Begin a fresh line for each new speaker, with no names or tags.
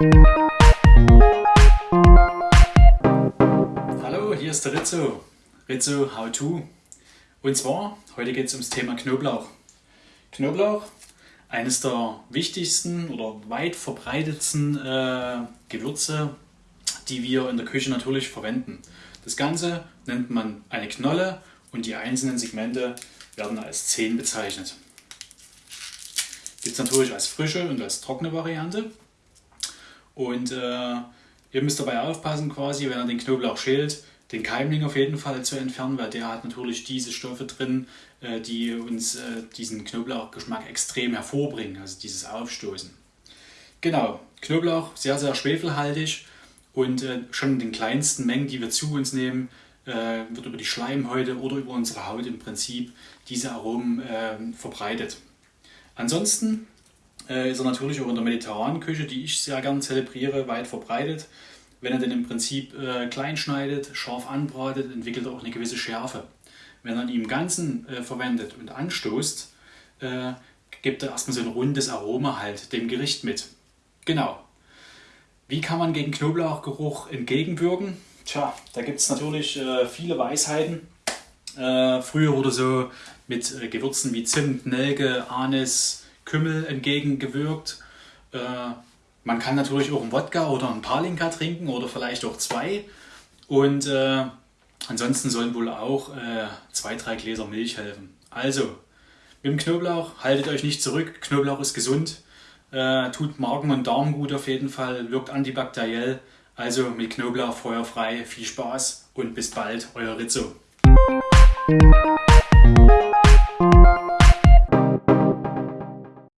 Hallo, hier ist der Rizzo. Rizzo How To. Und zwar, heute geht es ums Thema Knoblauch. Knoblauch, eines der wichtigsten oder weit verbreitetsten äh, Gewürze, die wir in der Küche natürlich verwenden. Das Ganze nennt man eine Knolle und die einzelnen Segmente werden als Zehen bezeichnet. Gibt es natürlich als frische und als trockene Variante. Und äh, ihr müsst dabei aufpassen, quasi, wenn ihr den Knoblauch schält, den Keimling auf jeden Fall zu entfernen, weil der hat natürlich diese Stoffe drin, äh, die uns äh, diesen Knoblauchgeschmack extrem hervorbringen, also dieses Aufstoßen. Genau, Knoblauch sehr, sehr schwefelhaltig und äh, schon in den kleinsten Mengen, die wir zu uns nehmen, äh, wird über die Schleimhäute oder über unsere Haut im Prinzip diese Aromen äh, verbreitet. Ansonsten äh, ist er natürlich auch in der mediterranen Küche, die ich sehr gern zelebriere, weit verbreitet. Wenn er den im Prinzip äh, klein schneidet, scharf anbratet, entwickelt er auch eine gewisse Schärfe. Wenn er ihn im Ganzen äh, verwendet und anstoßt, äh, gibt er erstmal so ein rundes Aroma halt dem Gericht mit. Genau. Wie kann man gegen Knoblauchgeruch entgegenwirken? Tja, da gibt es natürlich äh, viele Weisheiten. Äh, früher wurde so mit Gewürzen wie Zimt, Nelke, Anis, Kümmel entgegengewirkt. Äh, man kann natürlich auch einen Wodka oder einen Palinka trinken oder vielleicht auch zwei. Und äh, ansonsten sollen wohl auch äh, zwei, drei Gläser Milch helfen. Also, mit dem Knoblauch haltet euch nicht zurück. Knoblauch ist gesund, äh, tut Magen und Darm gut auf jeden Fall, wirkt antibakteriell. Also mit Knoblauch feuerfrei, viel Spaß und bis bald, euer Rizzo.